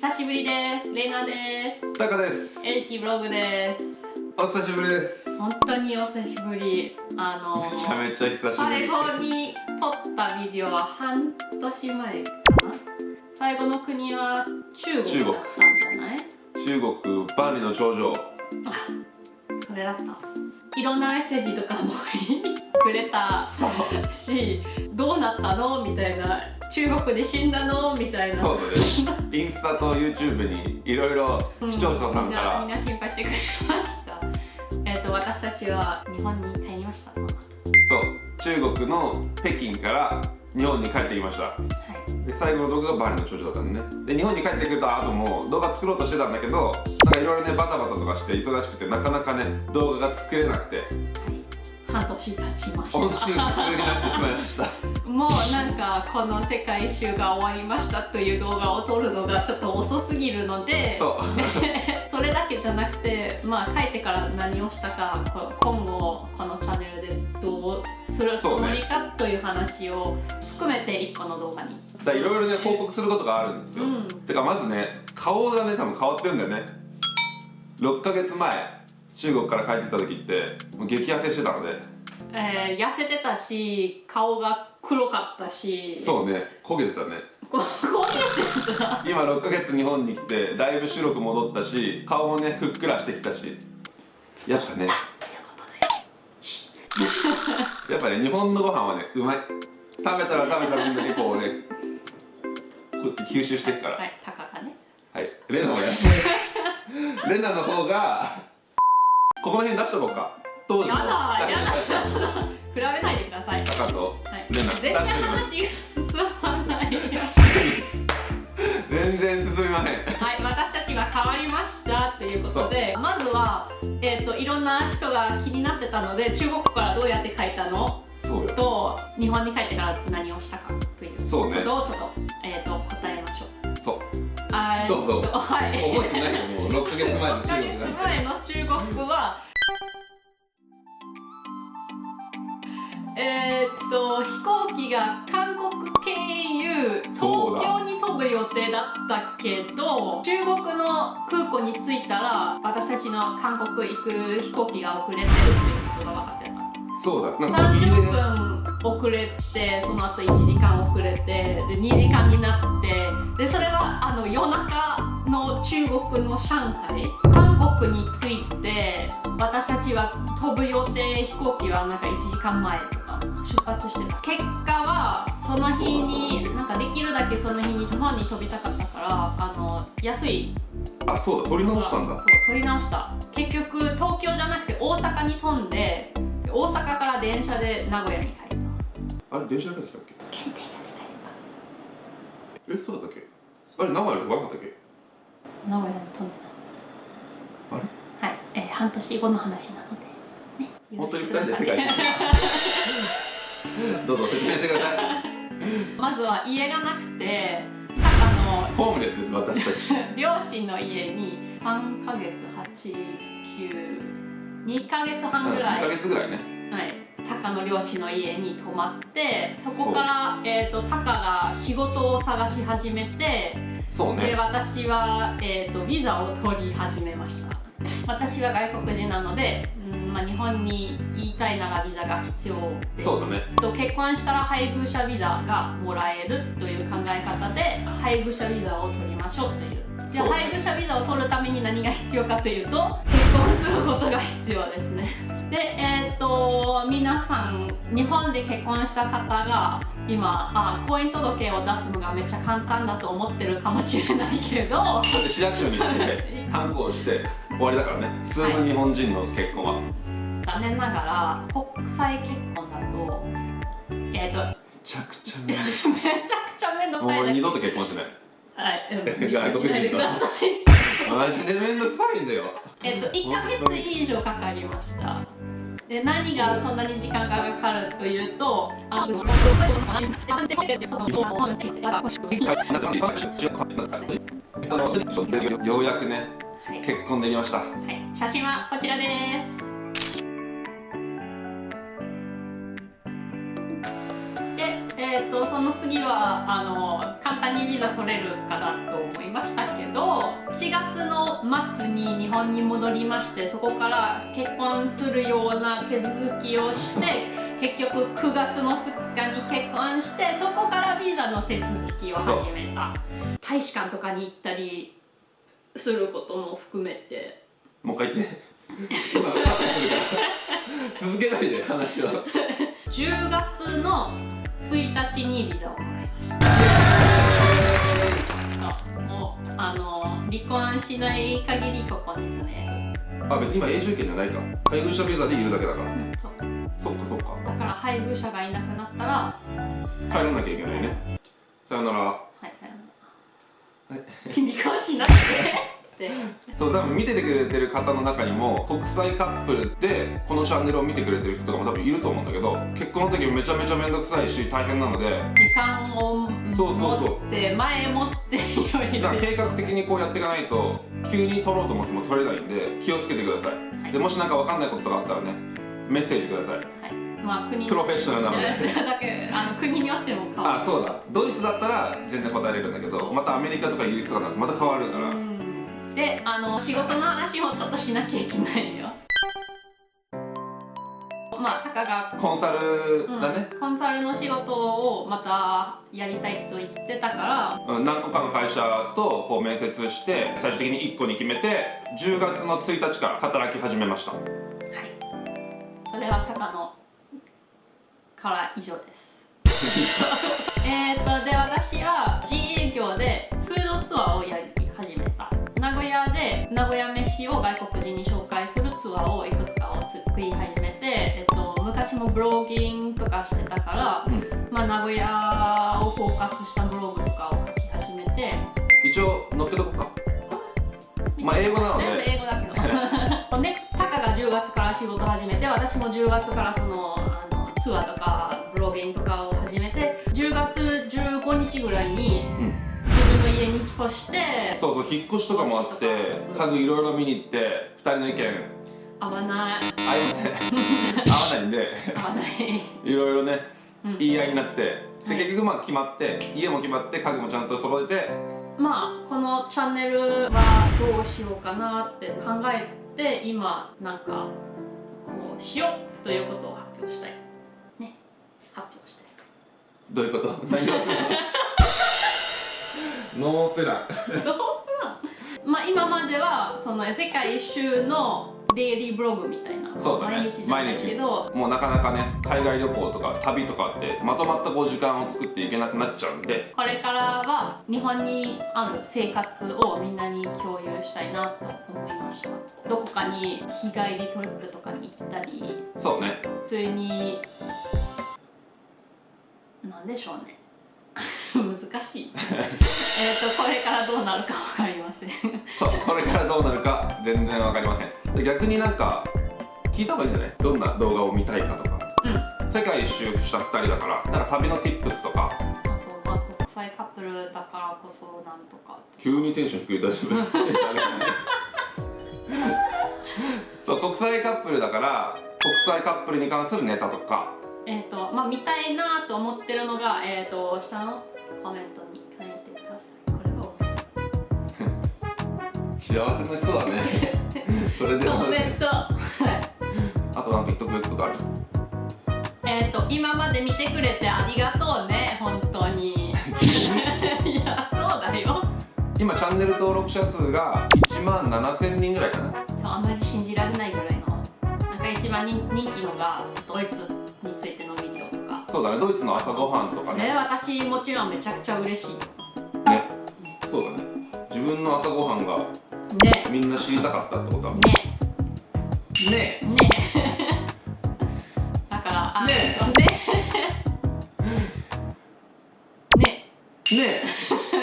久しぶりです。レイナです。タカです。エイキブログです。お久しぶりです。本当にお久しぶり。あのめちゃめちゃ久しぶり。最後に撮ったビデオは半年前かな？最後の国は中国だったんじゃない？中国。万里の長城あそれだった。いろんなメッセージとかも くれたしどうなったの？みたいな中国で死んだの？みたいな。そうだねインスタと YouTube にいろいろ視聴者さんから、うんみんなみんな心配してくれました。えっ、と私たちは日本に帰りました。そう。中国の北京から日本に帰ってきました。はい。で最後の動画が万里の長城だったんでね。で日本に帰ってくれた後も動画作ろうとしてたんだけどなんかいろいろねバタバタとかして忙しくてなかなかね動画が作れなくて。はい。半年経ちました。音信不通になってしまいましたもうなんかこの世界一周が終わりましたという動画を撮るのがちょっと遅すぎるのでそう。それだけじゃなくてまあ帰ってから何をしたかこ今後このチャンネルでどうするつもりかという話を含めて1個の動画に。だいろいろね報告することがあるんですよ、うん。てかまずね顔がね多分変わってるんだよね。6ヶ月前中国から帰ってきた時ってもう激痩せしてたので。えー痩せてたし顔が黒かったし。そうね。焦げてたね。ここう見てた？今6ヶ月日本に来てだいぶ白く戻ったし顔もねふっくらしてきたし。やっぱね。やっぱね日本のご飯はねうまい。食べたら食べた分だけこうねこうやって吸収していくから。はいタカがね。はい、レナもや。レナの方がここの辺出しとこうか。当時の。やだやだでください、タカと全然話が進まない。全然進みまへん。はい、私たちが変わりましたということでまずは、えー、といろんな人が気になってたので中国からどうやって書いたの？そうよ。と日本に帰ってから何をしたかというそうね。ことをちょっと,、えー、と答えましょう。そう。あーそうそう。とはい、覚えてないよ。もう6ヶ月前の6ヶ中国月前の中国はと飛行機が韓国経由東京に飛ぶ予定だったけど中国の空港に着いたら私たちの韓国行く飛行機が遅れてるっていうことが分かってた。そうだ。なんかギリギリ30分遅れてその後1時間遅れてで2時間になってでそれはあの夜中の中国の上海韓国に着いて私たちは飛ぶ予定飛行機はなんか1時間前出発して。た結果はその日になんかできるだけその日に日本に飛びたかったからあの安い。あそうだ取り直したんだ。そう取り直した。結局東京じゃなくて大阪に飛んでで大阪から電車で名古屋に帰った。あれ電車で帰ってきたっ検定車でけえそうだったっけ？あれ名古屋で悪かったっけ？帰った名古屋に飛んであれ？たはい、えー、半年後の話なので。ね。本当によろしく二人で世界一周 どうぞ説明してください。まずは家がなくて タカのホームレスです私たち。両親の家に3ヶ月892ヶ月半ぐらい。2ヶ月ぐらいね。はい、タカの両親の家に泊まってそこから、えー、とタカが仕事を探し始めて、でそうね。私は、えー、とビザを取り始めました。私は外国人なので、うんまあ、日本に言いたいならビザが必要です。そうだね。と結婚したら配偶者ビザがもらえるという考え方で配偶者ビザを取りましょうという。じゃあ配偶者ビザを取るために何が必要かというと結婚することが必要ですね。でえっ、と皆さん日本で結婚した方が今あ婚姻届を出すのがめっちゃ簡単だと思ってるかもしれないけど。だって市役所に行って反抗して終わりだからね。普通の日本人の結婚は、め残念ながら国際結婚だとえっ、とちゃくちゃめんどくめちゃくちゃ面倒くさいもう二度と結婚しない。はい、うん。外国人とマジでめんどくさいんだよ。えっと、1ヶ月以上かかりました。で、何がそんなに時間がかかるというと、あの、ようやくねはい、結婚できましたはい、写真はこちらです。その次は、あの、簡単にビザ取れるかなと思いましたけど、末に日本に戻りましてそこから結婚するような手続きをして結局9月の2日に結婚してそこからビザの手続きを始めた。大使館とかに行ったりすることも含めて。もう一回言って。続けないで話は。10月の1日にビザをもらいました。もうあの離婚しない限りここに住めあ別に今永住権じゃないか。配偶者ビザでいるだけだから。るそうそっかそっか。だから配偶者がいなくなったら。帰らなきゃいけないね。さよなら。はいさよなら。離婚 しなくてって。そう多分見ててくれてる方の中にも国際カップルでこのチャンネルを見てくれてる人とかも多分いると思うんだけど結婚の時めちゃめちゃ面倒くさいし大変なので時間をそうそうそう。持って前もっていろいろ。計画的にこうやっていかないと急に取ろうと思っても取れないんで気をつけてください、はい。でもし何か分かんないこととかあったらねメッセージください。はいまあ国プロフェッショナルなので。だけどあの国によっても変わる。あそうだ。ドイツだったら全然答えれるんだけどまたアメリカとかイギリスとかだとまた変わるから。うんであの仕事の話もちょっとしなきゃいけないよ。まあタカがコンサルだね、うんコンサルの仕事をまたやりたいと言ってたから。うん何個かの会社とこう面接して最終的に1個に決めて10月の1日から働き始めました。はい。それはタカのから以上です。えっとで私は自営業でフードツアーをやり始めた名古屋飯を外国人に紹介するツアーをいくつかを作り始めて、えっと、昔もブロギングとかしてたから、うん。まあ、名古屋をフォーカスしたブログとかを書き始めて。一応載っけとこうかまあ英語なので。全部英語だけど。でタカが10月から仕事始めて私も10月からそのあのツアーとかブロギングとかを始めて10月15日ぐらいにうん家に引っ越してそうそう引っ越しとかもあって家具いろいろ見に行って2人の意見。合わない。合いません。合わないんで。合わない、いろいろねうん。言い合いになって。ではい。結局まあ決まって家も決まって家具もちゃんと揃えて。まあこのチャンネルはどうしようかなって考えて今なんかこうしようということを発表したい。ね。発表したい。どういうこと？何をするの？ノープラン。まあ今まではその世界一周のデイリーブログみたいなそうだね。毎日じゃないけどもうなかなかね海外旅行とか旅とかってまとまったこう時間を作っていけなくなっちゃうんで。これからは日本にある生活をみんなに共有したいなと思いました。どこかに日帰りトリップとかに行ったり。そうね。普通になんでしょうね難しい。えっとこれからどうなるか分かりません。そうこれからどうなるか全然わかりません。で逆になんか聞いた方がいいんじゃない？どんな動画を見たいかとか。うん。世界一周した2人だから。なんか旅の tips とか。あとまあ国際カップルだからこそなんとか。急にテンション低い。大丈夫？そう国際カップルだから国際カップルに関するネタとか。えっ、とまあ見たいなと思ってるのがえっ、と下の？コメントに書いてください。これが面白い。幸せな人だね。それでコメント。はい。あとなんか言っとくべきことある？えっと今まで見てくれてありがとうね本当に。いやそうだよ。今チャンネル登録者数が1万7000人ぐらいかな。そうあんまり信じられないぐらいの。なんか一番人人気のがドイツそうだねドイツの朝ごはんとかそれね私もちろんめちゃくちゃ嬉しい。ねそうだね。自分の朝ごはんがね。みんな知りたかったってことはね。ね。ね。だからあね。ね。ね。ね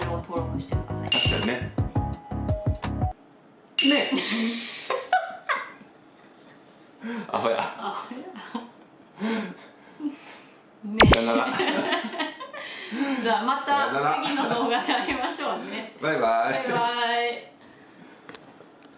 ャルを登録してください。確かにね。ね。アホや。あほや。ね さよなら。じゃあまた次の動画で会いましょうね。バイバイ。バイバイ